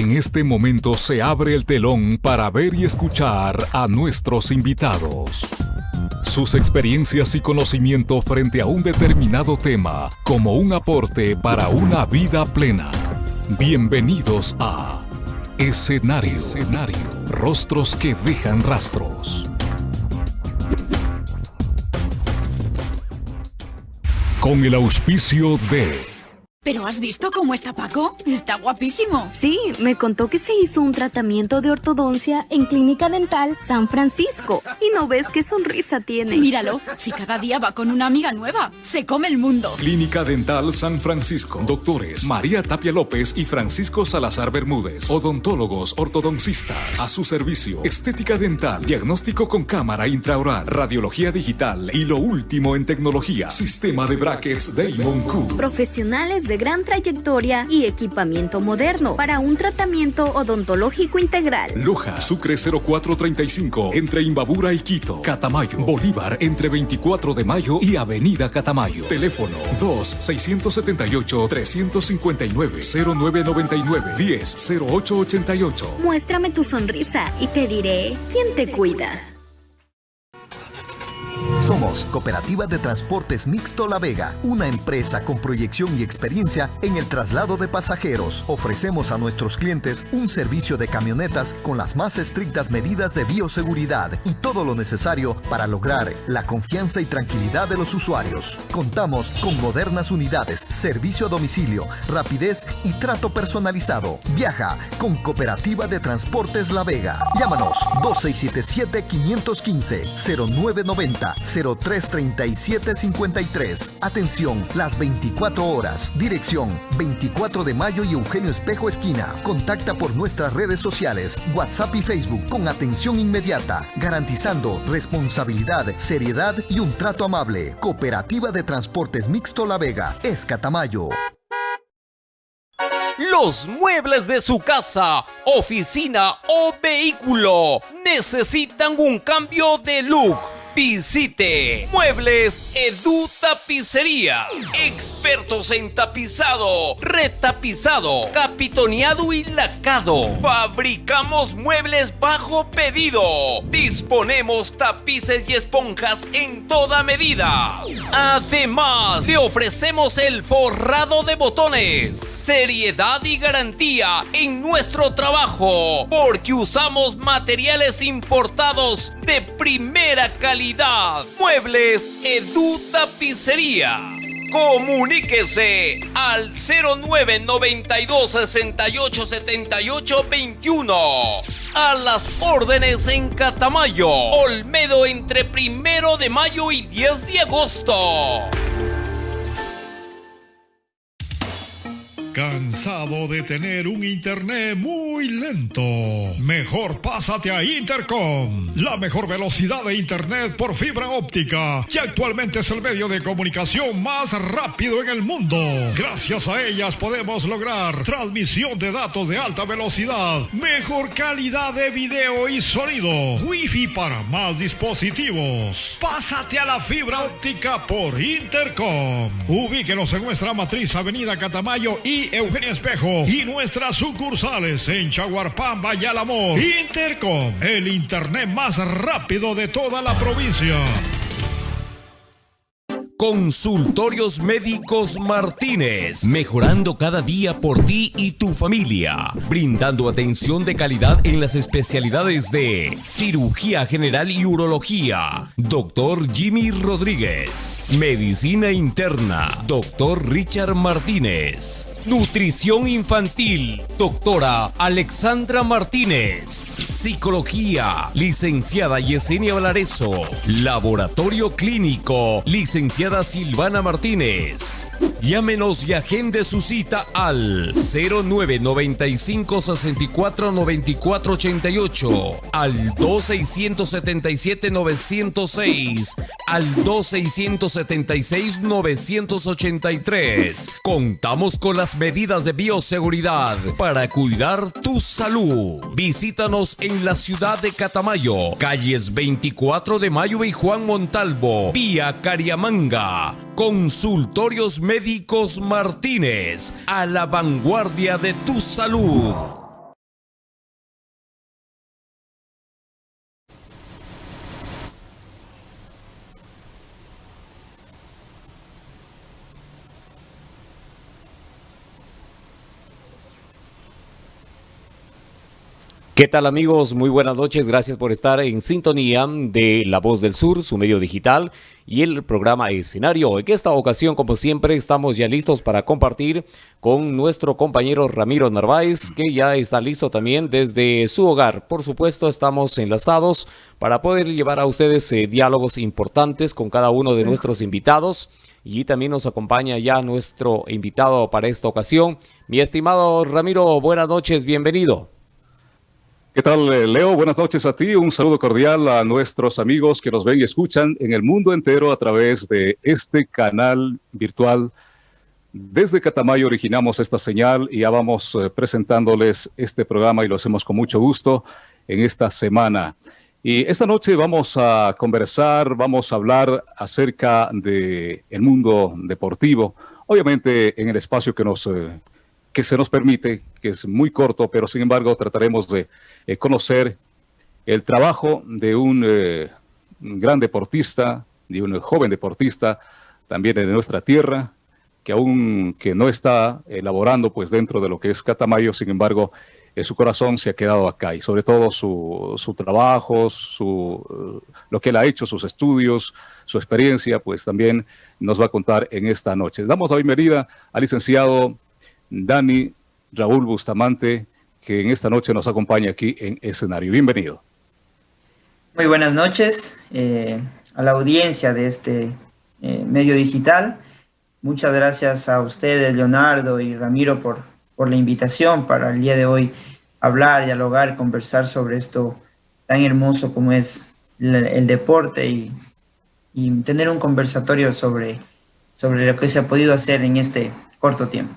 En este momento se abre el telón para ver y escuchar a nuestros invitados. Sus experiencias y conocimiento frente a un determinado tema como un aporte para una vida plena. Bienvenidos a Escenario. Escenario. Rostros que dejan rastros. Con el auspicio de ¿Pero has visto cómo está Paco? Está guapísimo. Sí, me contó que se hizo un tratamiento de ortodoncia en Clínica Dental San Francisco. Y no ves qué sonrisa tiene. Míralo, si cada día va con una amiga nueva, se come el mundo. Clínica Dental San Francisco. Doctores María Tapia López y Francisco Salazar Bermúdez. Odontólogos ortodoncistas. A su servicio. Estética dental. Diagnóstico con cámara intraoral. Radiología digital. Y lo último en tecnología. Sistema de brackets Damon Q. Profesionales de gran trayectoria y equipamiento moderno para un tratamiento odontológico integral. Loja, Sucre 0435, entre Imbabura y Quito. Catamayo, Bolívar, entre 24 de mayo y Avenida Catamayo. Teléfono 2-679-359-0999-10-0888. Muéstrame tu sonrisa y te diré quién te cuida. Somos Cooperativa de Transportes Mixto La Vega, una empresa con proyección y experiencia en el traslado de pasajeros. Ofrecemos a nuestros clientes un servicio de camionetas con las más estrictas medidas de bioseguridad y todo lo necesario para lograr la confianza y tranquilidad de los usuarios. Contamos con modernas unidades, servicio a domicilio, rapidez y trato personalizado. Viaja con Cooperativa de Transportes La Vega. Llámanos 2677 515 0990 033753. Atención, las 24 horas. Dirección 24 de mayo y Eugenio Espejo Esquina. Contacta por nuestras redes sociales, WhatsApp y Facebook con atención inmediata, garantizando responsabilidad, seriedad y un trato amable. Cooperativa de Transportes Mixto La Vega, Escatamayo. Los muebles de su casa, oficina o vehículo necesitan un cambio de look Visite Muebles Edu Tapicería. Expertos en tapizado, retapizado, capitoneado y lacado. Fabricamos muebles bajo pedido. Disponemos tapices y esponjas en toda medida. Además, te ofrecemos el forrado de botones. Seriedad y garantía en nuestro trabajo. Porque usamos materiales importados de primera calidad Muebles Edu Tapicería. Comuníquese al 0992 68 78 21. A las órdenes en Catamayo, Olmedo entre primero de mayo y 10 de agosto. ¿Cansado de tener un internet muy lento? Mejor pásate a Intercom, la mejor velocidad de internet por fibra óptica, que actualmente es el medio de comunicación más rápido en el mundo. Gracias a ellas podemos lograr transmisión de datos de alta velocidad, mejor calidad de video y sonido, wifi para más dispositivos. Pásate a la fibra óptica por Intercom. Ubíquenos en nuestra matriz Avenida Catamayo y Eugenia Espejo y nuestras sucursales en Chaguarpamba y. Intercom, el internet más rápido de toda la provincia. Consultorios Médicos Martínez, mejorando cada día por ti y tu familia, brindando atención de calidad en las especialidades de cirugía general y urología. Doctor Jimmy Rodríguez, medicina interna. Doctor Richard Martínez, nutrición infantil. Doctora Alexandra Martínez, psicología. Licenciada Yesenia Valareso, laboratorio clínico. Licenciada Silvana Martínez. Llámenos y agende su cita al 0995 64 94 88, al 2677 906, al 2676 983. Contamos con las medidas de bioseguridad para cuidar tu salud. Visítanos en la ciudad de Catamayo, calles 24 de Mayo y Juan Montalvo, vía Cariamanga. Consultorios Médicos Martínez, a la vanguardia de tu salud. ¿Qué tal amigos? Muy buenas noches, gracias por estar en sintonía de La Voz del Sur, su medio digital y el programa Escenario. En esta ocasión, como siempre, estamos ya listos para compartir con nuestro compañero Ramiro Narváez, que ya está listo también desde su hogar. Por supuesto, estamos enlazados para poder llevar a ustedes eh, diálogos importantes con cada uno de nuestros invitados. Y también nos acompaña ya nuestro invitado para esta ocasión. Mi estimado Ramiro, buenas noches, bienvenido. ¿Qué tal, eh, Leo? Buenas noches a ti. Un saludo cordial a nuestros amigos que nos ven y escuchan en el mundo entero a través de este canal virtual. Desde Catamayo originamos esta señal y ya vamos eh, presentándoles este programa y lo hacemos con mucho gusto en esta semana. Y esta noche vamos a conversar, vamos a hablar acerca del el mundo deportivo, obviamente en el espacio que nos eh, que se nos permite, que es muy corto, pero sin embargo trataremos de eh, conocer el trabajo de un, eh, gran deportista, de un joven deportista, también de nuestra tierra, que aún que no está elaborando pues dentro de lo que es Catamayo, sin embargo, eh, su corazón se ha quedado acá y sobre todo su, su trabajo, su, lo que él ha hecho, sus estudios, su experiencia, pues también nos va a contar en esta noche. Damos la bienvenida al licenciado Dani Raúl Bustamante, que en esta noche nos acompaña aquí en escenario. Bienvenido. Muy buenas noches eh, a la audiencia de este eh, medio digital. Muchas gracias a ustedes, Leonardo y Ramiro, por, por la invitación para el día de hoy hablar, dialogar, conversar sobre esto tan hermoso como es el, deporte y, y, tener un conversatorio sobre, sobre lo que se ha podido hacer en este corto tiempo.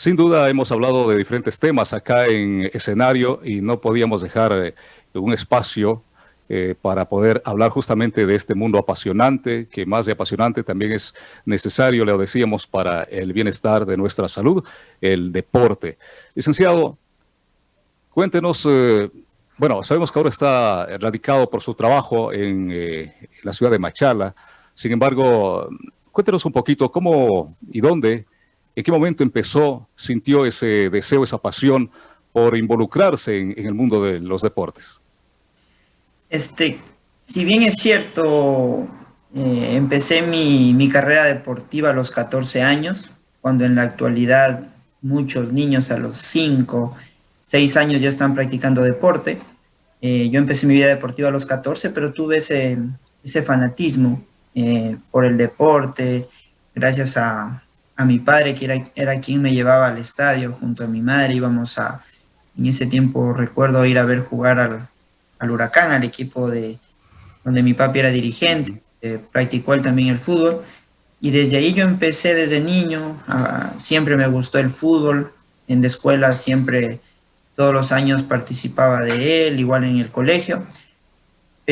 Sin duda hemos hablado de diferentes temas acá en escenario y no podíamos dejar eh, un espacio eh, para poder hablar justamente de este mundo apasionante, que más de apasionante también es necesario, le decíamos, para el bienestar de nuestra salud, el deporte. Licenciado, cuéntenos, eh, bueno, sabemos que ahora está radicado por su trabajo en la ciudad de Machala, sin embargo, cuéntenos un poquito cómo y dónde ¿En qué momento empezó, sintió ese deseo, esa pasión por involucrarse en, el mundo de los deportes? Este, si bien es cierto, eh, empecé mi, carrera deportiva a los 14 años, cuando en la actualidad muchos niños a los 5, 6 años ya están practicando deporte. Eh, yo empecé mi vida deportiva a los 14, pero tuve ese, ese fanatismo eh, por el deporte, gracias a, a mi padre, que era, era quien me llevaba al estadio junto a mi madre. Íbamos a, en ese tiempo recuerdo ir a ver jugar al, al Huracán, al equipo de donde mi papi era dirigente, practicó él también el fútbol. Y desde ahí yo empecé desde niño, siempre me gustó el fútbol, en la escuela siempre, todos los años participaba de él, igual en el colegio.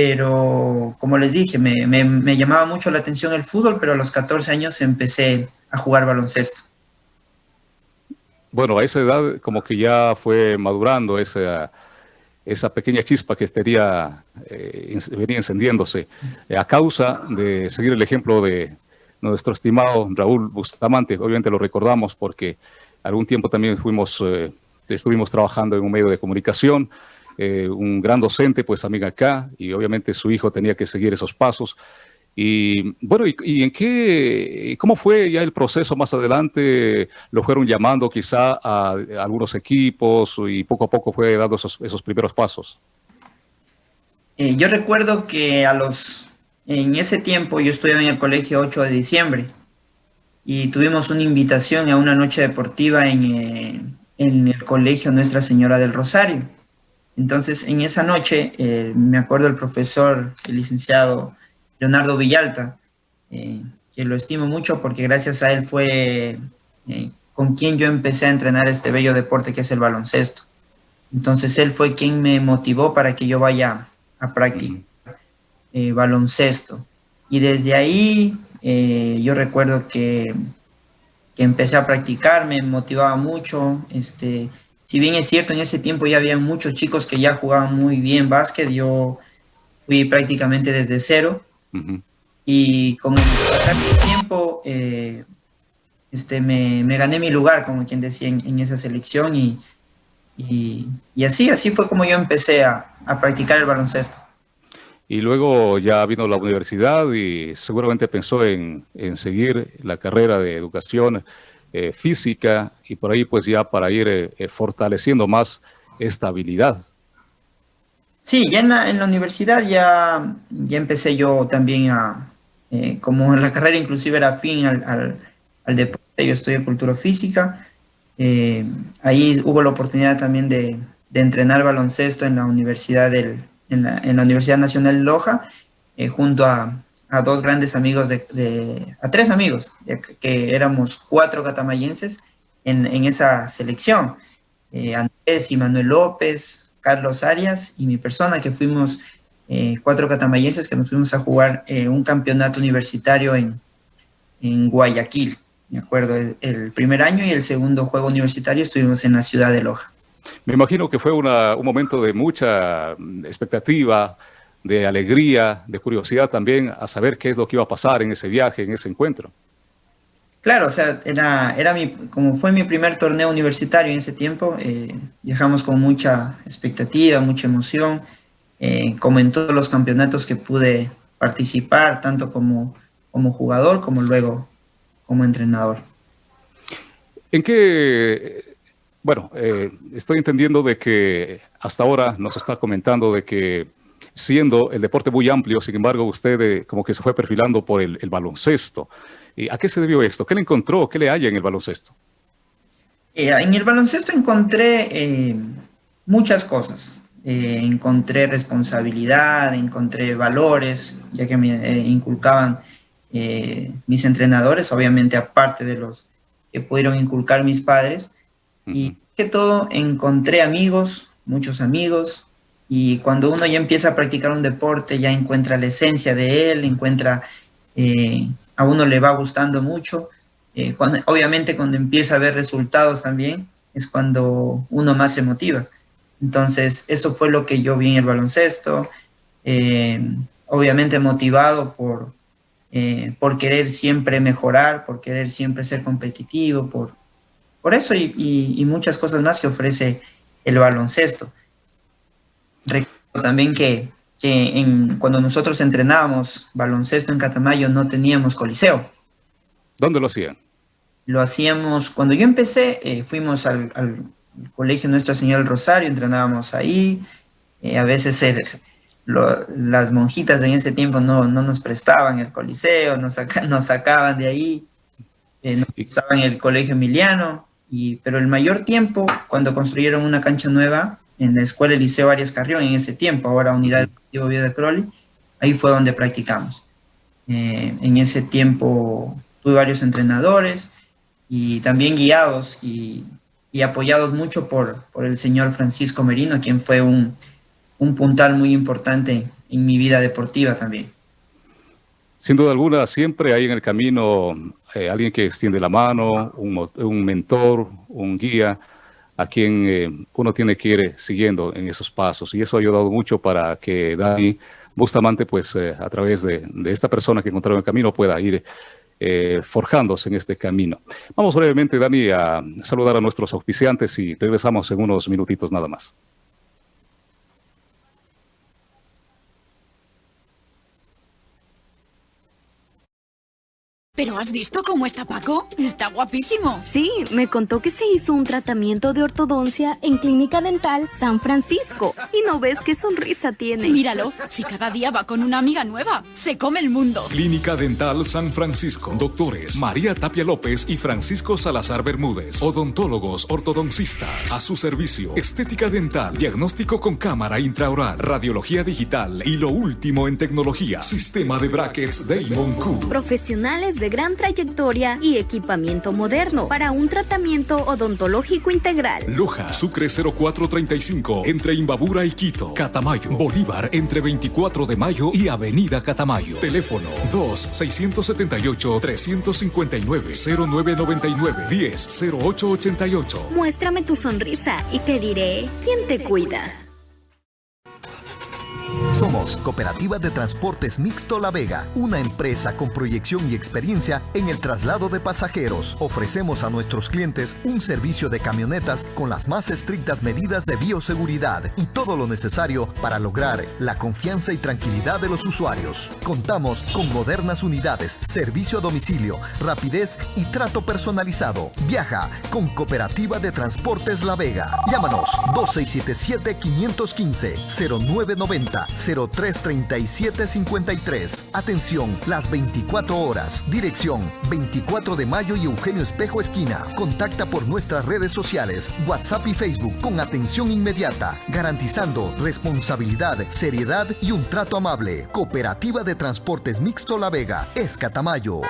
Pero como les dije, me, me, me llamaba mucho la atención el fútbol, pero a los 14 años empecé a jugar baloncesto. Bueno, a esa edad como que ya fue madurando esa, esa pequeña chispa que estaría, eh, venía encendiéndose eh, a causa de seguir el ejemplo de nuestro estimado Raúl Bustamante. Obviamente lo recordamos porque algún tiempo también fuimos, eh, estuvimos trabajando en un medio de comunicación, un gran docente, pues amiga acá, y obviamente su hijo tenía que seguir esos pasos. Y bueno, ¿y, en qué, cómo fue ya el proceso más adelante? ¿Lo fueron llamando quizá a, algunos equipos y poco a poco fue dando esos, esos primeros pasos? Eh, yo recuerdo que a los, en ese tiempo yo estudiaba en el colegio 8 de diciembre y tuvimos una invitación a una noche deportiva en, eh, en el colegio Nuestra Señora del Rosario. Entonces, en esa noche, eh, me acuerdo el profesor, el licenciado Leonardo Villalta, eh, que lo estimo mucho porque gracias a él fue eh, con quien yo empecé a entrenar este bello deporte que es el baloncesto. Entonces él fue quien me motivó para que yo vaya a practicar baloncesto. Y desde ahí yo recuerdo que, que, empecé a practicar, me motivaba mucho. Este, si bien es cierto, en ese tiempo ya había muchos chicos que ya jugaban muy bien básquet, yo fui prácticamente desde cero. Y con el pasar del tiempo, eh, este, me, me, gané mi lugar, como quien decía, en, esa selección y, Y, así, así fue como yo empecé a, practicar el baloncesto. Y luego ya vino la universidad y seguramente pensó en, seguir la carrera de educación eh, física y por ahí pues ya para ir eh, eh, fortaleciendo más esta habilidad. Sí, ya en la, universidad ya, ya empecé yo también a, como la carrera inclusive era fin al, al deporte, yo estudié cultura física, ahí hubo la oportunidad también de, entrenar baloncesto en la Universidad, del, en la, Universidad Nacional de Loja, junto a, dos grandes amigos, de, a tres amigos, que éramos cuatro catamayenses en, esa selección. Eh, Andrés y Manuel López, Carlos Arias y mi persona, que fuimos cuatro catamayenses que nos fuimos a jugar un campeonato universitario en, en Guayaquil me acuerdo, el, primer año y el segundo juego universitario estuvimos en la ciudad de Loja. Me imagino que fue un momento de mucha expectativa, de alegría, de curiosidad también a saber qué es lo que iba a pasar en ese viaje, en ese encuentro. Claro, o sea, era, era mi, como fue mi primer torneo universitario en ese tiempo, eh, viajamos con mucha expectativa, mucha emoción, eh, como en todos los campeonatos que pude participar, tanto como, como jugador como luego como entrenador. ¿En qué, bueno, eh, estoy entendiendo de que hasta ahora nos está comentando de que siendo el deporte muy amplio, sin embargo, usted eh, como que se fue perfilando por el, baloncesto. ¿A qué se debió esto? ¿Qué le encontró? ¿Qué le haya en el baloncesto? Eh, en el baloncesto encontré muchas cosas. encontré responsabilidad, encontré valores, ya que me inculcaban eh, mis entrenadores, obviamente aparte de los que pudieron inculcar mis padres. Y que todo encontré amigos, muchos amigos, y cuando uno ya empieza a practicar un deporte, ya encuentra la esencia de él, encuentra, eh, a uno le va gustando mucho. Eh, cuando, obviamente cuando empieza a ver resultados también, es cuando uno más se motiva. Entonces, eso fue lo que yo vi en el baloncesto, obviamente motivado por, eh, por querer siempre mejorar, por querer siempre ser competitivo, por, por eso y, muchas cosas más que ofrece el baloncesto. Recuerdo también que, cuando nosotros entrenábamos baloncesto en Catamayo no teníamos coliseo. ¿Dónde lo hacían? Lo hacíamos, cuando yo empecé, eh, fuimos al, colegio Nuestra Señora del Rosario, entrenábamos ahí, eh, a veces el, las monjitas en ese tiempo no, nos prestaban el coliseo, nos, nos sacaban de ahí, eh, nos prestaban el colegio emiliano, y, pero el mayor tiempo, cuando construyeron una cancha nueva en la escuela Liceo Arias Carrión, en ese tiempo, ahora Unidad Educativa Vía de Crowley, ahí fue donde practicamos. Eh, en ese tiempo tuve varios entrenadores y también guiados y, apoyados mucho por, por el señor Francisco Merino, quien fue un un puntal muy importante en mi vida deportiva también. Sin duda alguna, siempre hay en el camino eh, alguien que extiende la mano, un, mentor, un guía, a quien eh, uno tiene que ir siguiendo en esos pasos. Y eso ha ayudado mucho para que Dani Bustamante, pues eh, a través de, esta persona que encontró en el camino, pueda ir forjándose en este camino. Vamos brevemente, Dani, a saludar a nuestros auspiciantes y regresamos en unos minutitos nada más. ¿Pero has visto cómo está Paco? Está guapísimo. Sí, me contó que se hizo un tratamiento de ortodoncia en Clínica Dental San Francisco. Y no ves qué sonrisa tiene. Míralo, si cada día va con una amiga nueva, se come el mundo. Clínica Dental San Francisco. Doctores María Tapia López y Francisco Salazar Bermúdez. Odontólogos ortodoncistas. A su servicio. Estética dental. Diagnóstico con cámara intraoral. Radiología digital. Y lo último en tecnología. Sistema de brackets Damon Q. Profesionales de gran trayectoria y equipamiento moderno para un tratamiento odontológico integral. Loja, Sucre 0435, entre Imbabura y Quito. Catamayo, Bolívar, entre 24 de mayo y Avenida Catamayo. Teléfono 2-678-359-0999-10-0888. Muéstrame tu sonrisa y te diré quién te cuida. Somos Cooperativa de Transportes Mixto La Vega, una empresa con proyección y experiencia en el traslado de pasajeros. Ofrecemos a nuestros clientes un servicio de camionetas con las más estrictas medidas de bioseguridad y todo lo necesario para lograr la confianza y tranquilidad de los usuarios. Contamos con modernas unidades, servicio a domicilio, rapidez y trato personalizado. Viaja con Cooperativa de Transportes La Vega. Llámanos 2677 515 0990 033753. Atención, las 24 horas. Dirección 24 de mayo y Eugenio Espejo Esquina. Contacta por nuestras redes sociales, WhatsApp y Facebook con atención inmediata, garantizando responsabilidad, seriedad y un trato amable. Cooperativa de Transportes Mixto La Vega, Escatamayo.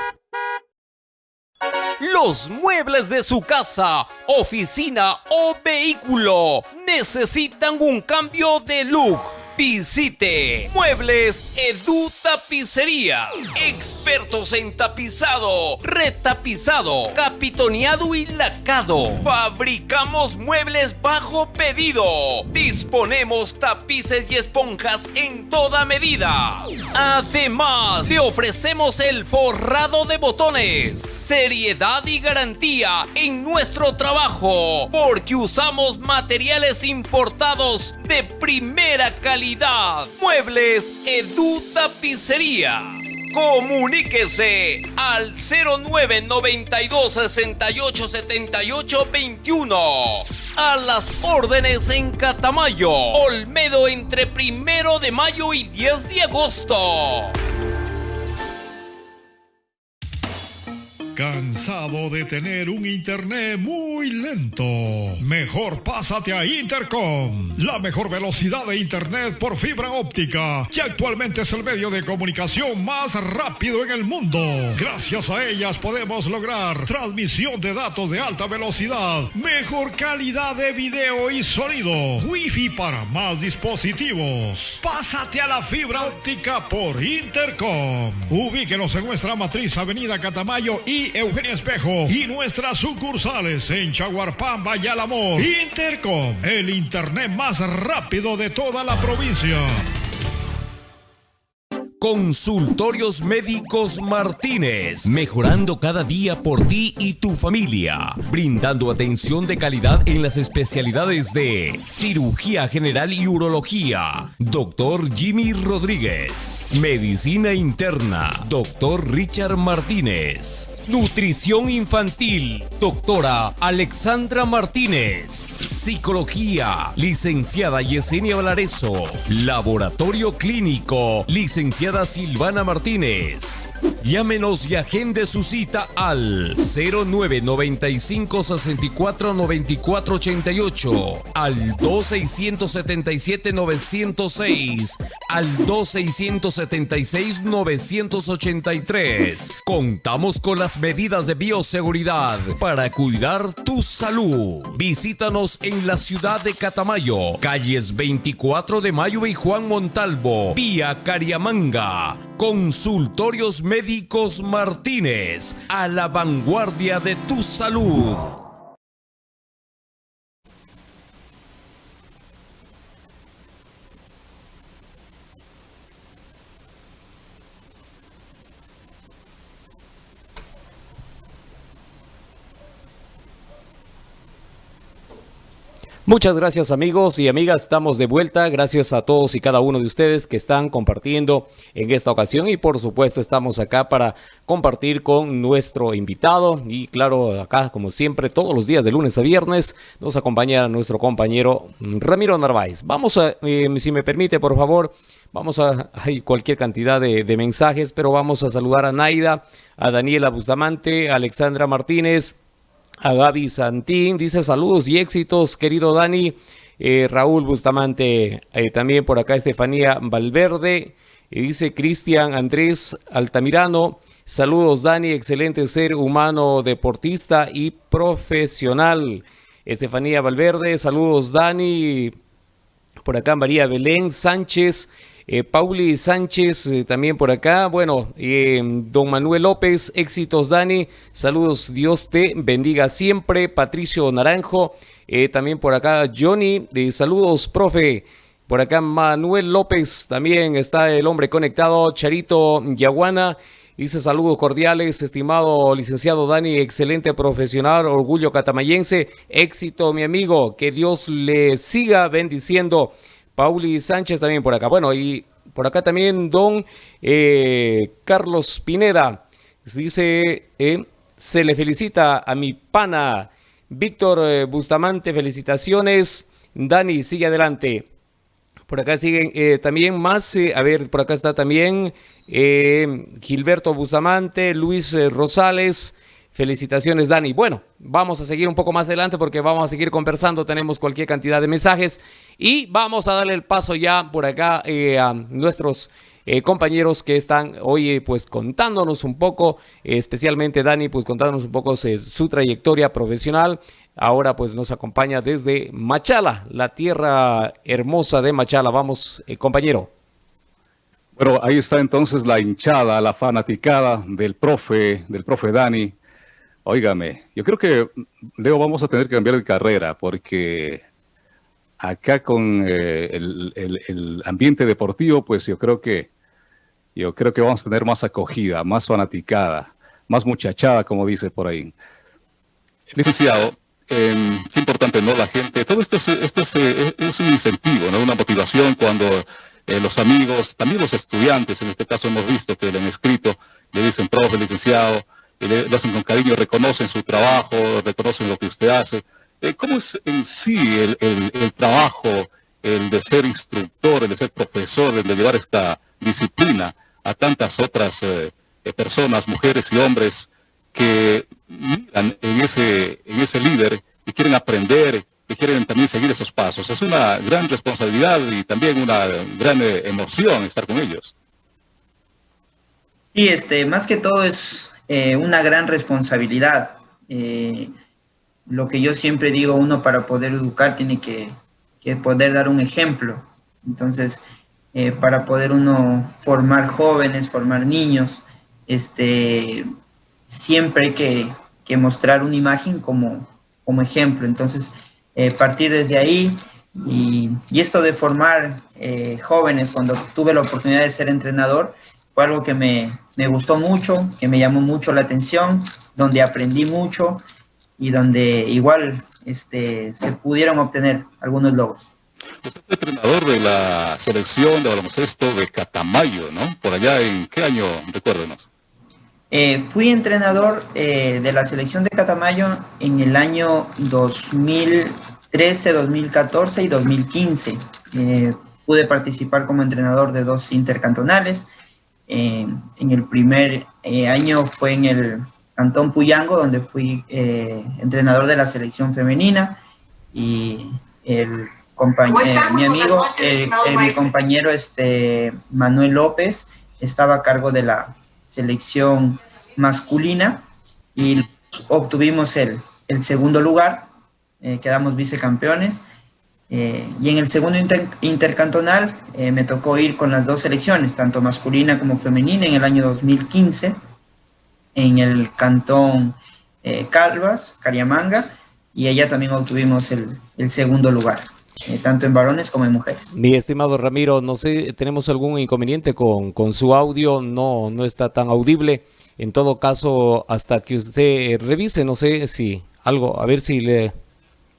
Los muebles de su casa, oficina o vehículo necesitan un cambio de look Visite Muebles Edu Tapicería. Expertos en tapizado, retapizado, capitoneado y lacado. Fabricamos muebles bajo pedido. Disponemos tapices y esponjas en toda medida. Además, le ofrecemos el forrado de botones. Seriedad y garantía en nuestro trabajo. Porque usamos materiales importados de primera calidad Muebles Edu Tapicería. Comuníquese al 0992 68 78 21. A las órdenes en Catamayo, Olmedo entre primero de mayo y 10 de agosto. ¿Cansado de tener un internet muy lento? Mejor pásate a Intercom, la mejor velocidad de internet por fibra óptica, que actualmente es el medio de comunicación más rápido en el mundo. Gracias a ellas podemos lograr transmisión de datos de alta velocidad, mejor calidad de video y sonido, wifi para más dispositivos. Pásate a la fibra óptica por Intercom. Ubíquenos en nuestra matriz Avenida Catamayo y Eugenia Espejo y nuestras sucursales en Chaguarpamba y Alamor. Intercom, el internet más rápido de toda la provincia. Consultorios Médicos Martínez, mejorando cada día por ti y tu familia, brindando atención de calidad en las especialidades de cirugía general y urología, doctor Jimmy Rodríguez, medicina interna, doctor Richard Martínez, nutrición infantil, doctora Alexandra Martínez, psicología, licenciada Yesenia Valareso, laboratorio clínico, licenciada Silvana Martínez. Llámenos y agende su cita al 0995 64 94 88, al 2677 906, al 2676 983. Contamos con las medidas de bioseguridad para cuidar tu salud. Visítanos en la ciudad de Catamayo, calles 24 de Mayo y Juan Montalvo, vía Cariamanga. Consultorios Médicos Martínez, a la vanguardia de tu salud. Muchas gracias amigos y amigas, estamos de vuelta. Gracias a todos y cada uno de ustedes que están compartiendo en esta ocasión y por supuesto estamos acá para compartir con nuestro invitado y claro, acá como siempre todos los días de lunes a viernes nos acompaña nuestro compañero Ramiro Narváez. Vamos a, eh, si me permite por favor, vamos a, hay cualquier cantidad de, de mensajes, pero vamos a saludar a Naida, a Daniela Bustamante, a Alexandra Martínez, a Gaby Santín, dice saludos y éxitos, querido Dani. Eh, Raúl Bustamante, eh, también por acá Estefanía Valverde, y dice Cristian Andrés Altamirano, saludos Dani, excelente ser humano, deportista y profesional. Estefanía Valverde, saludos Dani, por acá María Belén Sánchez, eh, Pauli Sánchez eh, también por acá. Bueno, eh, don Manuel López, éxitos Dani. Saludos, Dios te bendiga siempre. Patricio Naranjo, también por acá Johnny. saludos, profe. Por acá Manuel López también está el hombre conectado. Charito Yaguana dice saludos cordiales, estimado licenciado Dani, excelente profesional, orgullo catamayense, éxito mi amigo, que Dios le siga bendiciendo. Pauli Sánchez también por acá. Bueno, y por acá también don eh, Carlos Pineda dice, eh, se le felicita a mi pana Víctor eh, Bustamante, felicitaciones. Dani, sigue adelante. Por acá siguen también más, a ver, por acá está también Gilberto Bustamante, Luis Rosales. Felicitaciones, Dani. Bueno, vamos a seguir un poco más adelante porque vamos a seguir conversando. Tenemos cualquier cantidad de mensajes y vamos a darle el paso ya por acá a nuestros compañeros que están hoy pues contándonos un poco, especialmente Dani, pues contándonos un poco su trayectoria profesional Ahora pues nos acompaña desde Machala, la tierra hermosa de Machala. Vamos, eh, compañero. Bueno, ahí está entonces la hinchada, la fanaticada del profe, del profe Dani. Óigame, yo creo que, Leo, vamos a tener que cambiar de carrera porque acá con eh, el, el, ambiente deportivo, pues yo creo que yo creo que vamos a tener más acogida, más fanaticada, más muchachada, como dice por ahí. Licenciado, eh, qué importante, ¿no? La gente, todo esto es, esto es, eh, es un incentivo, ¿no? Una motivación cuando eh, los amigos, también los estudiantes, en este caso hemos visto que le han escrito, le dicen profe, licenciado, le, hacen con cariño, reconocen su trabajo, reconocen lo que usted hace. Eh, ¿Cómo es en sí el, trabajo, el de ser instructor, el de ser profesor, el de llevar esta disciplina a tantas otras eh, personas, mujeres y hombres que miran en ese, en ese líder y quieren aprender, y quieren también seguir esos pasos. Es una gran responsabilidad y también una gran eh, emoción estar con ellos. Sí, este, más que todo es eh, una gran responsabilidad. Eh, lo que yo siempre digo, uno para poder educar tiene que, que poder dar un ejemplo. Entonces, para poder uno formar jóvenes, formar niños, este, siempre hay que, mostrar una imagen como, como ejemplo. Entonces, eh, partir desde ahí y, esto de formar eh, jóvenes cuando tuve la oportunidad de ser entrenador fue algo que me, gustó mucho, que me llamó mucho la atención, donde aprendí mucho y donde igual este, se pudieron obtener algunos logros. Usted es entrenador de la selección de baloncesto de Catamayo, ¿no? Por allá, ¿en qué año? Recuérdenos. Eh, fui entrenador eh, de la selección de Catamayo en el año 2013, 2014 y 2015. Eh, pude participar como entrenador de dos intercantonales. En el primer año fue en el Cantón Puyango, donde fui entrenador de la selección femenina. Y el mi amigo, mi compañero este, Manuel López, estaba a cargo de la selección masculina y obtuvimos el, el segundo lugar, eh, quedamos vicecampeones. Eh, y en el segundo intercantonal eh, me tocó ir con las dos selecciones, tanto masculina como femenina, en el año 2015, en el cantón Calvas, Cariamanga, y allá también obtuvimos el, el segundo lugar. Eh, tanto en varones como en mujeres. Mi estimado Ramiro, no sé, ¿tenemos algún inconveniente con, con su audio? No, no está tan audible. En todo caso, hasta que usted revise, no sé si algo, a ver si le,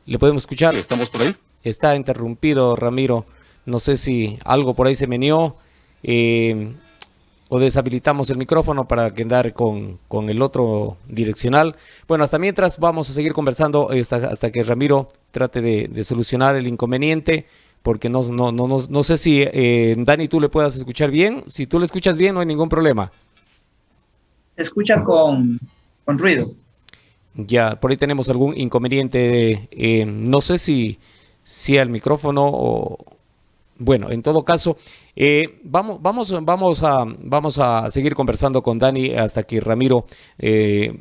le podemos escuchar. ¿Estamos por ahí? Está interrumpido, Ramiro. No sé si algo por ahí se meneó. Eh, o deshabilitamos el micrófono para quedar con, con, el otro direccional. Bueno, hasta mientras vamos a seguir conversando hasta, hasta que Ramiro trate de, solucionar el inconveniente, porque no, no, no, no, sé si eh, Dani tú le puedas escuchar bien. Si tú le escuchas bien, no hay ningún problema. Se escucha con, con ruido. Ya, por ahí tenemos algún inconveniente. Eh, no sé si, si el micrófono o... Bueno, en todo caso, eh, vamos, vamos, vamos, a, vamos a seguir conversando con Dani hasta que Ramiro eh,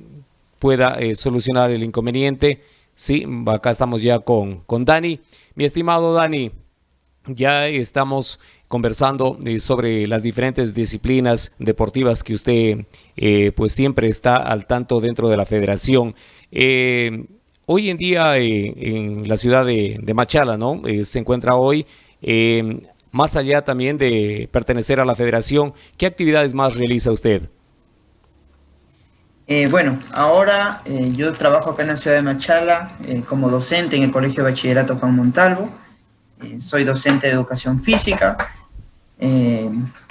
pueda eh, solucionar el inconveniente. Sí, acá estamos ya con, con Dani. Mi estimado Dani, ya estamos conversando sobre las diferentes disciplinas deportivas que usted pues siempre está al tanto dentro de la federación. Hoy en día en la ciudad de, Machala, ¿no? se encuentra hoy Eh, más allá también de pertenecer a la federación, ¿qué actividades más realiza usted? Eh, bueno, ahora eh, yo trabajo acá en la ciudad de Machala eh, como docente en el Colegio de Bachillerato Juan Montalvo. soy docente de educación física.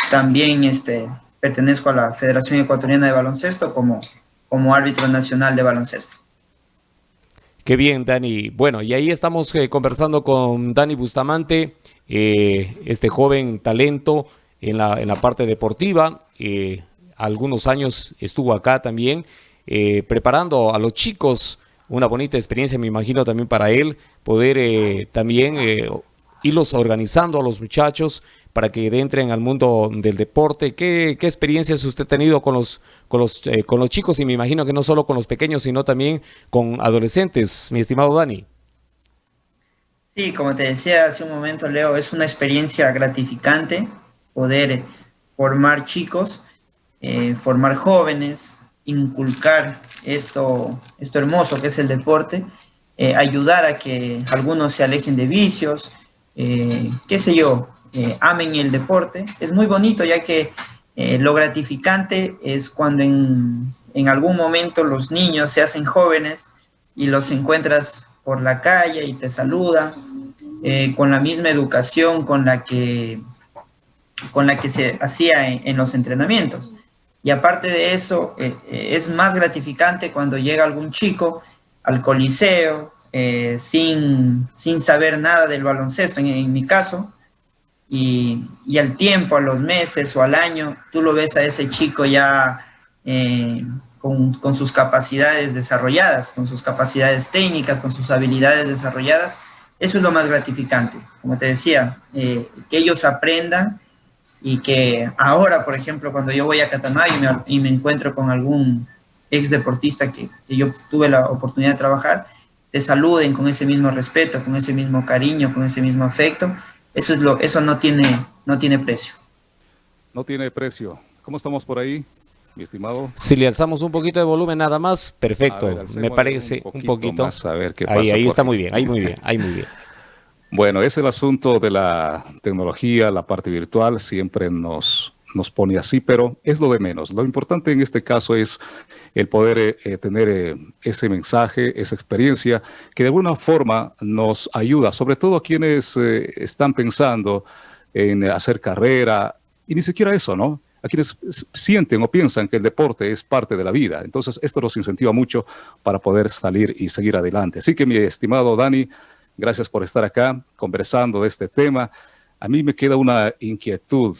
también este, pertenezco a la Federación Ecuatoriana de Baloncesto como, como árbitro nacional de baloncesto. Qué bien, Dani. Bueno, y ahí estamos conversando con Dani Bustamante, este joven talento en la, en la parte deportiva algunos años estuvo acá también, eh, preparando a los chicos una bonita experiencia, me imagino también para él, poder eh, también eh, irlos organizando a los muchachos para que entren al mundo del deporte. ¿Qué, qué experiencias usted ha tenido con los, con, los, con los chicos? Y me imagino que no solo con los pequeños, sino también con adolescentes, mi estimado Dani. Sí, como te decía hace un momento, Leo, es una experiencia gratificante poder formar chicos eh, formar jóvenes, inculcar esto, esto hermoso que es el deporte, eh, ayudar a que algunos se alejen de vicios, eh, qué sé yo, amen el deporte. Es muy bonito ya que lo gratificante es cuando en, algún momento los niños se hacen jóvenes y los encuentras por la calle y te saludan con la misma educación con la que, con la que se hacía en los entrenamientos. Y aparte de eso, eh, eh, es más gratificante cuando llega algún chico al coliseo eh, sin, sin, saber nada del baloncesto, en, mi caso, y, y, al tiempo, a los meses o al año, tú lo ves a ese chico ya con, con, sus capacidades desarrolladas, con sus capacidades técnicas, con sus habilidades desarrolladas. Eso es lo más gratificante, como te decía, que ellos aprendan y que ahora, por ejemplo, cuando yo voy a Catamayo y me, encuentro con algún ex deportista que, yo tuve la oportunidad de trabajar, te saluden con ese mismo respeto, con ese mismo cariño, con ese mismo afecto, eso, es lo, eso no, tiene, no tiene precio. No tiene precio. ¿Cómo estamos por ahí, mi estimado? Si le alzamos un poquito de volumen nada más, perfecto, me parece un poquito. a ver qué ahí, ahí está muy bien, ahí muy bien, ahí muy bien. Bueno, es el asunto de la tecnología, la parte virtual, siempre nos, nos pone así, pero es lo de menos. Lo importante en este caso es el poder eh, eh, tener eh, ese mensaje, esa experiencia, que de alguna forma nos ayuda, sobre todo a quienes están pensando en hacer carrera, y ni siquiera eso, ¿no? A quienes sienten o piensan que el deporte es parte de la vida. Entonces, esto nos incentiva mucho para poder salir y seguir adelante. Así que, mi estimado Dani, Gracias por estar acá conversando de este tema. A mí me queda una inquietud.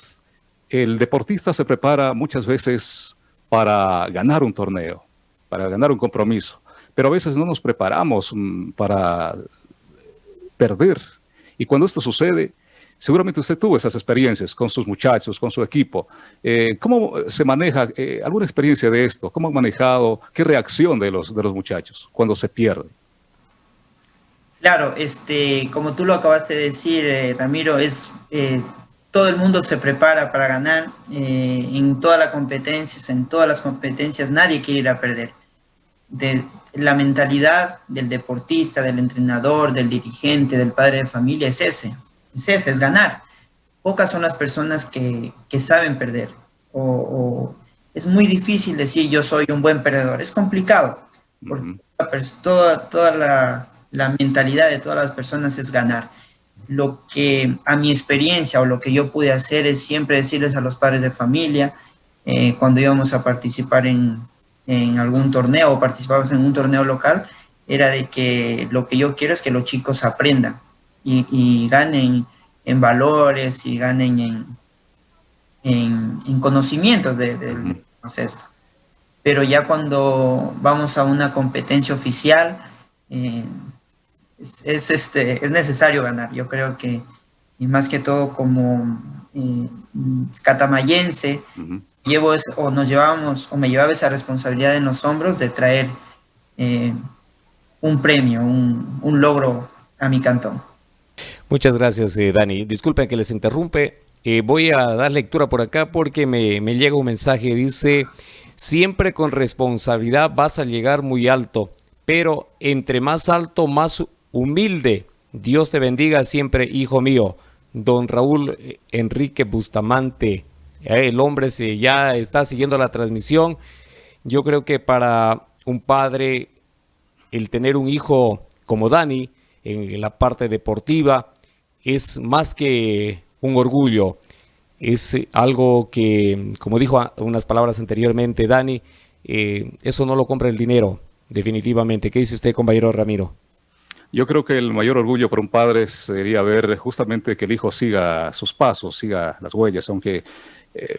El deportista se prepara muchas veces para ganar un torneo, para ganar un compromiso, pero a veces no nos preparamos mm, para perder. Y cuando esto sucede, seguramente usted tuvo esas experiencias con sus muchachos, con su equipo. Eh, ¿Cómo se maneja eh, alguna experiencia de esto? ¿Cómo han manejado? ¿Qué reacción de los, de los muchachos cuando se pierde? Claro, este, como tú lo acabaste de decir, eh, Ramiro, es todo el mundo se prepara para ganar eh, en todas las competencias, en todas las competencias nadie quiere ir a perder. De, la mentalidad del deportista, del entrenador, del dirigente, del padre de familia es ese, es ese, es ganar. Pocas son las personas que, que saben perder o, es muy difícil decir yo soy un buen perdedor, es complicado, porque toda, toda la la mentalidad de todas las personas es ganar. Lo que a mi experiencia o lo que yo pude hacer es siempre decirles a los padres de familia, eh, cuando íbamos a participar en, algún torneo o participábamos en un torneo local, era de que lo que yo quiero es que los chicos aprendan y, ganen en valores y ganen en, en, conocimientos del de, esto Pero ya cuando vamos a una competencia oficial, eh, es, este, es necesario ganar. Yo creo que, y más que todo como eh, catamayense, llevo o nos llevamos, o me llevaba esa responsabilidad en los hombros de traer eh, un premio, un, logro a mi cantón. Muchas gracias, eh, Dani. Disculpen que les interrumpe. voy a dar lectura por acá porque me, me llega un mensaje. Dice, siempre con responsabilidad vas a llegar muy alto, pero entre más alto, más humilde. Dios te bendiga siempre, hijo mío. don Raúl Enrique Bustamante. Eh, el hombre se, ya está siguiendo la transmisión. Yo creo que para un padre el tener un hijo como Dani en la parte deportiva es más que un orgullo. Es algo que, como dijo unas palabras anteriormente Dani, eh, eso no lo compra el dinero, definitivamente. ¿Qué dice usted, compañero Ramiro? Yo creo que el mayor orgullo para un padre sería ver justamente que el hijo siga sus pasos, siga las huellas, aunque eh,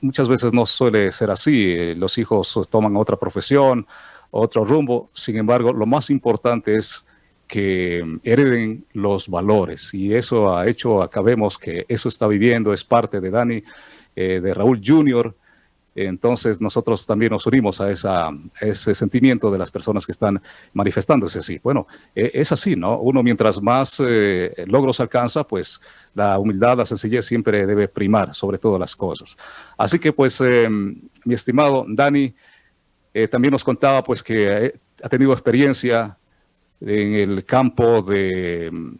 muchas veces no suele ser así. Los hijos toman otra profesión, otro rumbo. Sin embargo, lo más importante es que hereden los valores y eso ha hecho, acabemos que eso está viviendo, es parte de Dani, eh, de Raúl Jr., entonces nosotros también nos unimos a, esa, ese sentimiento de las personas que están manifestándose así. Bueno, e, es así, ¿no? Uno mientras más eh, logros alcanza, pues la humildad, la sencillez siempre debe primar sobre todas las cosas. Así que pues, eh, mi estimado Dani, eh, también nos contaba pues que ha tenido experiencia en el campo de mm,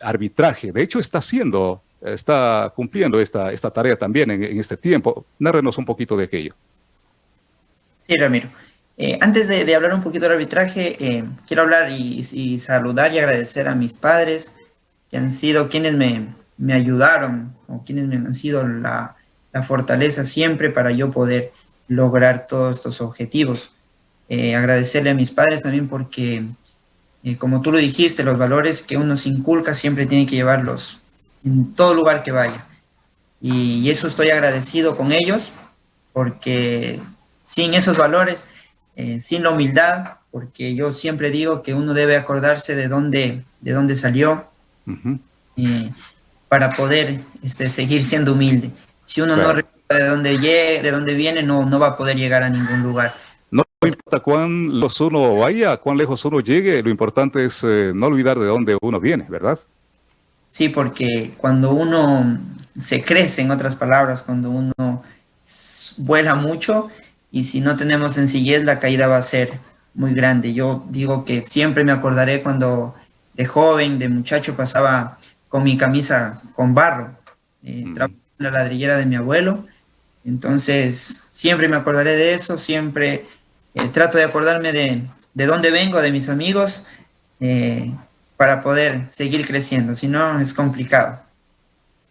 arbitraje. De hecho, está haciendo está cumpliendo esta, esta tarea también en, este tiempo. Narrenos un poquito de aquello. Sí, Ramiro. Eh, antes de, hablar un poquito del arbitraje, eh, quiero hablar y, saludar y agradecer a mis padres, que han sido quienes me, me ayudaron o quienes me han sido la, la, fortaleza siempre para yo poder lograr todos estos objetivos. Eh, agradecerle a mis padres también porque, como tú lo dijiste, los valores que uno se inculca siempre tiene que llevarlos en todo lugar que vaya. Y, eso estoy agradecido con ellos, porque sin esos valores, eh, sin la humildad, porque yo siempre digo que uno debe acordarse de dónde, de dónde salió, eh, para poder este, seguir siendo humilde. Si uno no recuerda de dónde, llegue, de dónde viene, no, no va a poder llegar a ningún lugar. No importa cuán lejos uno vaya, cuán lejos uno llegue, lo importante es eh, no olvidar de dónde uno viene, ¿verdad? Sí, porque cuando uno se crece, en otras palabras, cuando uno vuela mucho y si no tenemos sencillez, la caída va a ser muy grande. Yo digo que siempre me acordaré cuando de joven, de muchacho, pasaba con mi camisa con barro, eh, en la ladrillera de mi abuelo. Entonces, siempre me acordaré de eso, siempre eh, trato de acordarme de, de dónde vengo, de mis amigos, eh, para poder seguir creciendo, si no es complicado.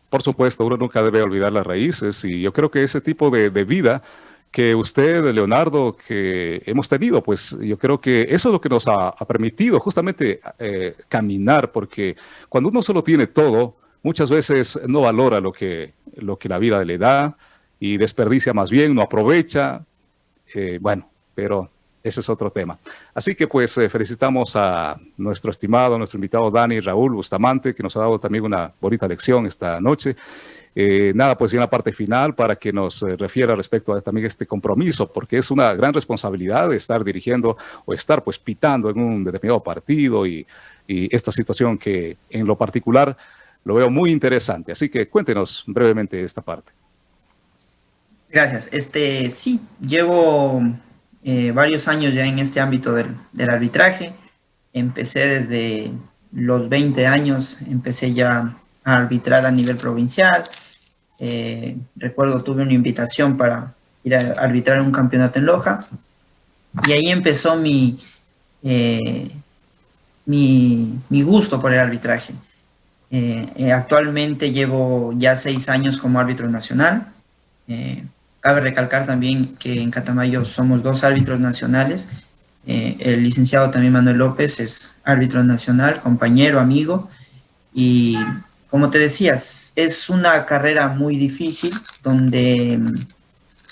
Por supuesto, uno nunca debe olvidar las raíces y yo creo que ese tipo de, vida que usted, Leonardo, que hemos tenido, pues yo creo que eso es lo que nos ha, permitido justamente eh, caminar, porque cuando uno solo tiene todo, muchas veces no valora lo que, lo que la vida le da y desperdicia más bien, no aprovecha. Eh, bueno, pero ese es otro tema. Así que pues eh, felicitamos a nuestro estimado, nuestro invitado Dani Raúl Bustamante, que nos ha dado también una bonita lección esta noche. Eh, nada, pues en la parte final para que nos eh, refiera respecto a también este compromiso, porque es una gran responsabilidad estar dirigiendo o estar pues pitando en un determinado partido y, y esta situación que en lo particular lo veo muy interesante. Así que cuéntenos brevemente esta parte. Gracias. Este, sí, llevo eh, varios años ya en este ámbito del, arbitraje. Empecé desde los 20 años, empecé ya a arbitrar a nivel provincial. Eh, recuerdo, tuve una invitación para ir a arbitrar un campeonato en Loja. Y ahí empezó mi, eh, mi, mi, gusto por el arbitraje. actualmente llevo ya seis años como árbitro nacional. Cabe recalcar también que en Catamayo somos dos árbitros nacionales. Eh, el licenciado también Manuel López es árbitro nacional, compañero, amigo. Y como te decías, es una carrera muy difícil donde,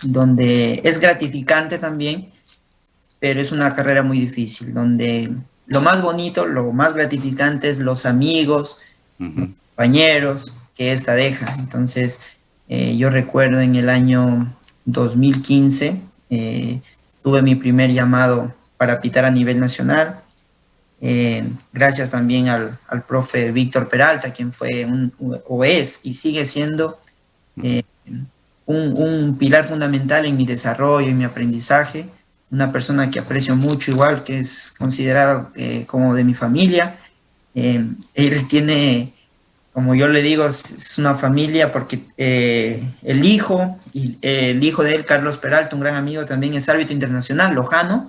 donde es gratificante también, pero es una carrera muy difícil, donde lo más bonito, lo más gratificante es los amigos, compañeros que esta deja. Entonces, eh, yo recuerdo en el año 2015 eh, tuve mi primer llamado para pitar a nivel nacional. Eh, gracias también al, profe Víctor Peralta, quien fue un, o es y sigue siendo eh, un, pilar fundamental en mi desarrollo y mi aprendizaje. Una persona que aprecio mucho igual, que es considerado como de mi familia. él tiene como yo le digo, es, una familia porque eh, el hijo, y, el hijo de él, Carlos Peralta, un gran amigo, también es árbitro internacional, lojano,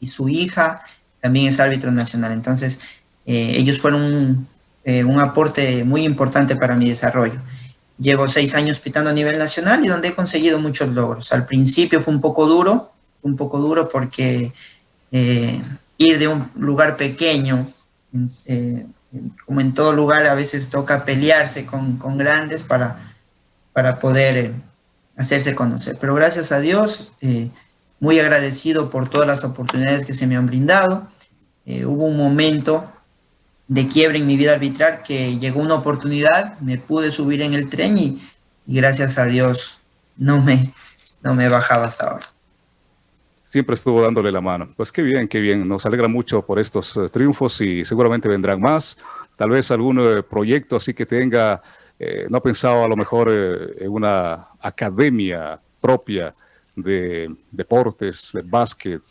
y su hija también es árbitro nacional. Entonces, eh, ellos fueron un, eh, un, aporte muy importante para mi desarrollo. Llevo seis años pitando a nivel nacional y donde he conseguido muchos logros. Al principio fue un poco duro, un poco duro porque ir de un lugar pequeño, como en todo lugar, a veces toca pelearse con, grandes para, para poder eh, hacerse conocer. Pero gracias a Dios, eh, muy agradecido por todas las oportunidades que se me han brindado. Eh, hubo un momento de quiebre en mi vida arbitral que llegó una oportunidad, me pude subir en el tren y, gracias a Dios no me, no me he bajado hasta ahora siempre estuvo dándole la mano. Pues qué bien, qué bien. Nos alegra mucho por estos eh, triunfos y seguramente vendrán más. Tal vez algún eh, proyecto así que tenga, eh, no ha pensado a lo mejor en una academia propia de deportes, de básquet,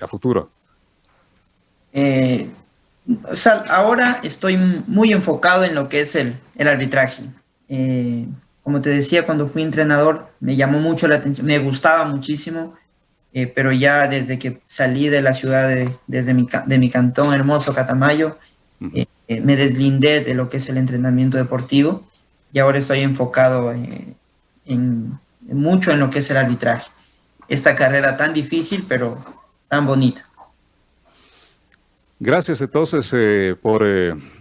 a futuro. ahora estoy muy enfocado en lo que es el arbitraje. como te decía, cuando fui entrenador me llamó mucho la atención, me gustaba muchísimo eh, pero ya desde que salí de la ciudad, de, desde mi, de mi cantón hermoso, Catamayo, eh, eh, me deslindé de lo que es el entrenamiento deportivo y ahora estoy enfocado en, mucho en lo que es el arbitraje. Esta carrera tan difícil, pero tan bonita. Gracias entonces por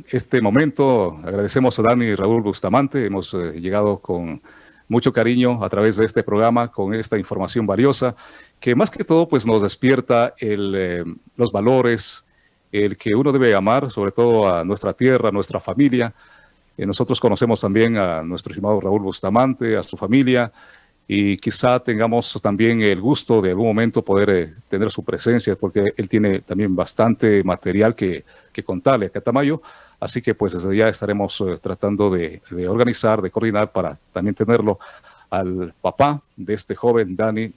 este momento. Agradecemos a Dani y Raúl Bustamante. Hemos llegado con mucho cariño a través de este programa con esta información valiosa que más que todo pues nos despierta el, eh, los valores, el que uno debe amar, sobre todo a nuestra tierra, a nuestra familia. Eh, nosotros conocemos también a nuestro estimado Raúl Bustamante, a su familia, y quizá tengamos también el gusto de algún momento poder eh, tener su presencia, porque él tiene también bastante material que, que contarle a Catamayo, así que pues desde ya estaremos tratando de, de organizar, de coordinar para también tenerlo al papá de este joven Dani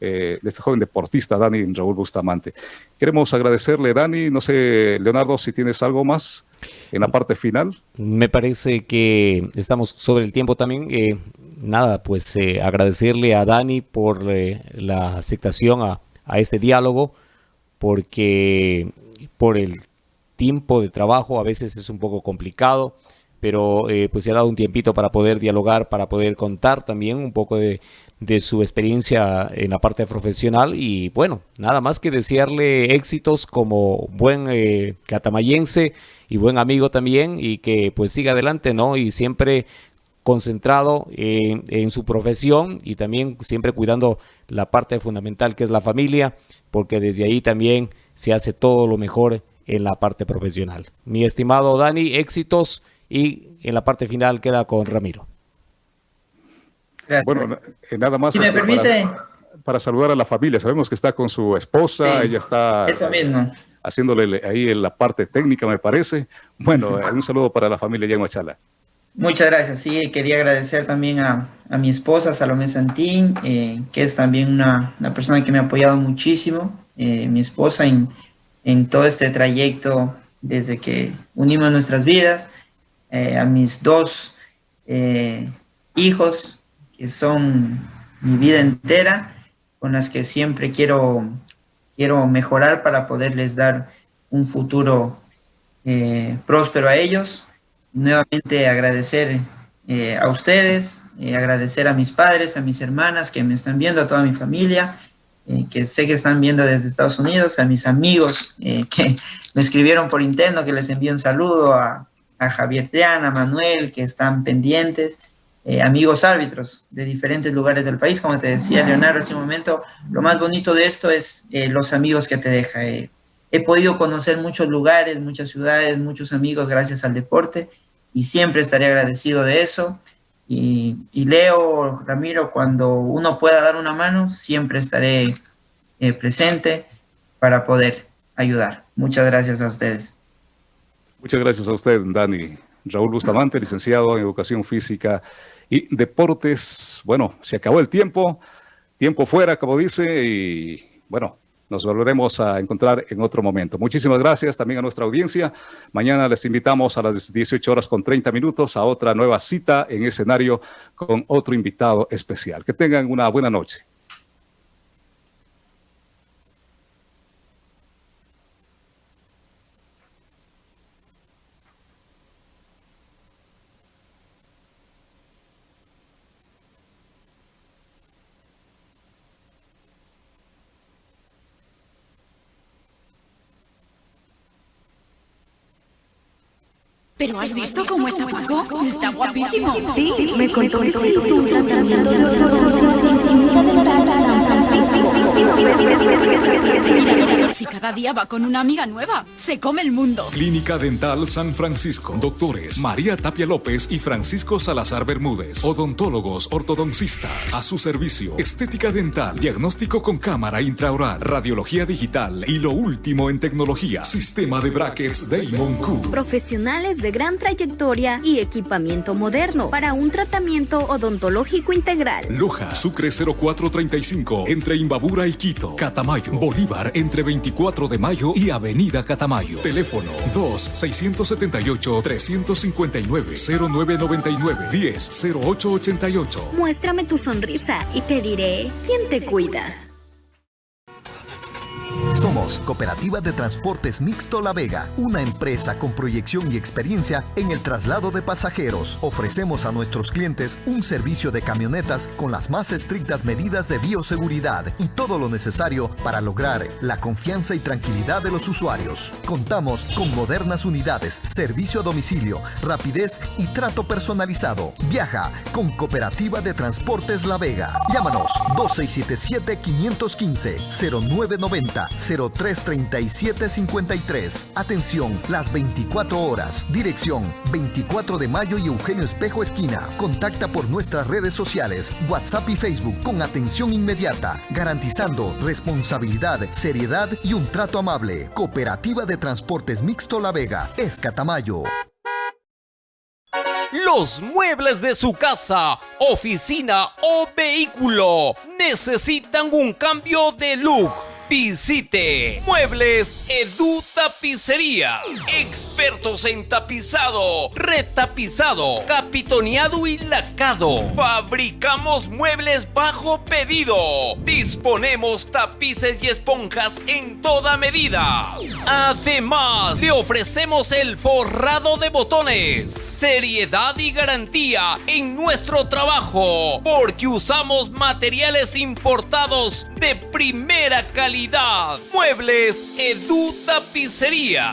eh, de este joven deportista, Dani Raúl Bustamante. Queremos agradecerle, Dani, no sé, Leonardo, si tienes algo más en la parte final. Me parece que estamos sobre el tiempo también. Eh, nada, pues eh, agradecerle a Dani por la aceptación a, a este diálogo, porque por el tiempo de trabajo a veces es un poco complicado pero pues se ha dado un tiempito para poder dialogar, para poder contar también un poco de, de su experiencia en la parte profesional y bueno, nada más que desearle éxitos como buen eh, catamayense y buen amigo también y que pues siga adelante, ¿no? Y siempre concentrado en, en, su profesión y también siempre cuidando la parte fundamental que es la familia, porque desde ahí también se hace todo lo mejor en la parte profesional. Mi estimado Dani, éxitos y en la parte final queda con Ramiro. Bueno, eh, nada más. Para, saludar a la familia. Sabemos que está con su esposa, ella está haciéndole ahí en la parte técnica, me parece. Bueno, eh, un saludo para la familia ya Machala. Muchas gracias. Sí, quería agradecer también a, mi esposa, Salomé Santín, eh, que es también una, persona que me ha apoyado muchísimo, mi esposa en, en todo este trayecto desde que unimos nuestras vidas, a mis dos hijos, que son mi vida entera, con las que siempre quiero, quiero mejorar para poderles dar un futuro eh, próspero a ellos. Nuevamente agradecer eh, a ustedes, eh, agradecer a mis padres, a mis hermanas que me están viendo, a toda mi familia, que sé que están viendo desde Estados Unidos, a mis amigos que me escribieron por interno, que les envío un saludo, a, a Javier Triana, a Manuel, que están pendientes, eh, amigos árbitros de diferentes lugares del país. Como te decía Leonardo hace un momento, lo más bonito de esto es eh, los amigos que te deja. Eh, he podido conocer muchos lugares, muchas ciudades, muchos amigos gracias al deporte y siempre estaré agradecido de eso. Y, Leo, Ramiro, cuando uno pueda dar una mano, siempre estaré presente para poder ayudar. Muchas gracias a ustedes. Muchas gracias a usted, Dani. Raúl Bustamante, licenciado en Educación Física y deportes. Bueno, se acabó el tiempo, tiempo fuera, como dice, y bueno, Nos volveremos a encontrar en otro momento. Muchísimas gracias también a nuestra audiencia. Mañana les invitamos a las 18 horas con 30 minutos a otra nueva cita en escenario con otro invitado especial. Que tengan una buena noche. ¿Pero has visto cómo está Paco? Está guapísimo. Sí, me contó que se hizo un tratamiento de en si cada día va con una amiga nueva, se come el mundo. Clínica Dental San Francisco. Doctores María Tapia López y Francisco Salazar Bermúdez. Odontólogos ortodoncistas. A su servicio. Estética dental. Diagnóstico con cámara intraoral. Radiología digital. Y lo último en tecnología. Sistema de brackets Damon Q. Profesionales de gran trayectoria y equipamiento moderno para un tratamiento odontológico integral. Loja, Sucre 0435, entre Imbabura y Quito. Catamayo, Bolívar, entre 24 de mayo y Avenida Catamayo. Teléfono 2-679-359-0999-10-0888. Muéstrame tu sonrisa y te diré quién te cuida. Somos Cooperativa de Transportes Mixto La Vega, una empresa con proyección y experiencia en el traslado de pasajeros. Ofrecemos a nuestros clientes un servicio de camionetas con las más estrictas medidas de bioseguridad y todo lo necesario para lograr la confianza y tranquilidad de los usuarios. Contamos con modernas unidades, servicio a domicilio, rapidez y trato personalizado. Viaja con Cooperativa de Transportes La Vega. Llámanos 2677 515 0990 033753. Atención, las 24 horas. Dirección 24 de mayo y Eugenio Espejo Esquina. Contacta por nuestras redes sociales, WhatsApp y Facebook con atención inmediata, garantizando responsabilidad, seriedad y un trato amable. Cooperativa de Transportes Mixto La Vega, Escatamayo. Los muebles de su casa, oficina o vehículo necesitan un cambio de look. Visite Muebles Edu Tapicería. Expertos en tapizado, retapizado, capitoneado y lacado. Fabricamos muebles bajo pedido. Disponemos tapices y esponjas en toda medida. Además, te ofrecemos el forrado de botones. Seriedad y garantía en nuestro trabajo. Porque usamos materiales importados de primera calidad. Muebles Edu Tapicería.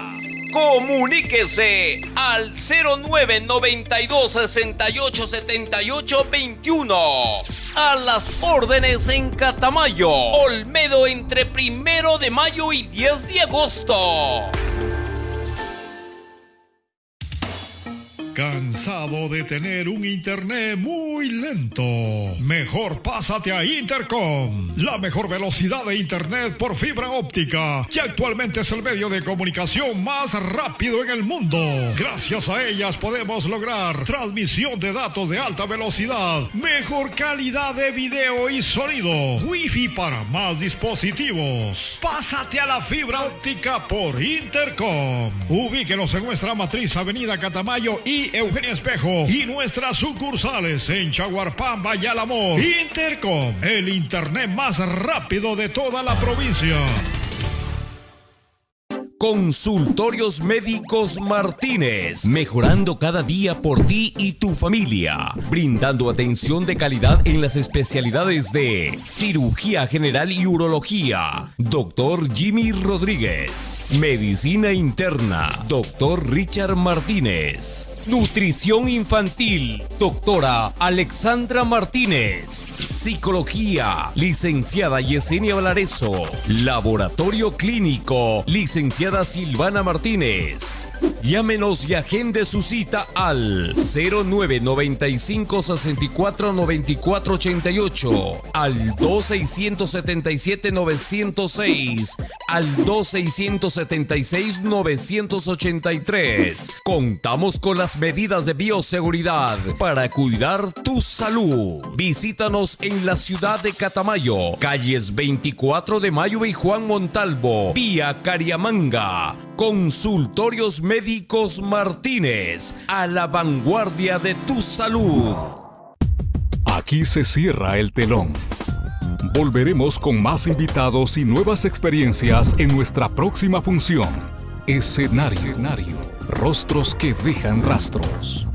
Comuníquese al 0992 68 78 21. A las órdenes en Catamayo, Olmedo entre primero de mayo y 10 de agosto. ¿Cansado de tener un internet muy lento? Mejor pásate a Intercom, la mejor velocidad de internet por fibra óptica, que actualmente es el medio de comunicación más rápido en el mundo. Gracias a ellas podemos lograr transmisión de datos de alta velocidad, mejor calidad de video y sonido, wifi para más dispositivos. Pásate a la fibra óptica por Intercom. Ubíquenos en nuestra matriz Avenida Catamayo y Eugenio Espejo y nuestras sucursales en Chaguarpamba y. Intercom, el internet más rápido de toda la provincia. Consultorios Médicos Martínez, mejorando cada día por ti y tu familia, brindando atención de calidad en las especialidades de cirugía general y urología, doctor Jimmy Rodríguez, medicina interna, doctor Richard Martínez, nutrición infantil, doctora Alexandra Martínez, psicología, licenciada Yesenia Valareso, laboratorio clínico, licenciada Silvana Martínez. Llámenos y agende su cita al 0995 64 94 88, al 2677 906, al 2676 983. Contamos con las medidas de bioseguridad para cuidar tu salud. Visítanos en la ciudad de Catamayo, calles 24 de Mayo y Juan Montalvo, vía Cariamanga. Consultorios Médicos Martínez, a la vanguardia de tu salud. Aquí se cierra el telón. Volveremos con más invitados y nuevas experiencias en nuestra próxima función. Escenario. Rostros que dejan rastros.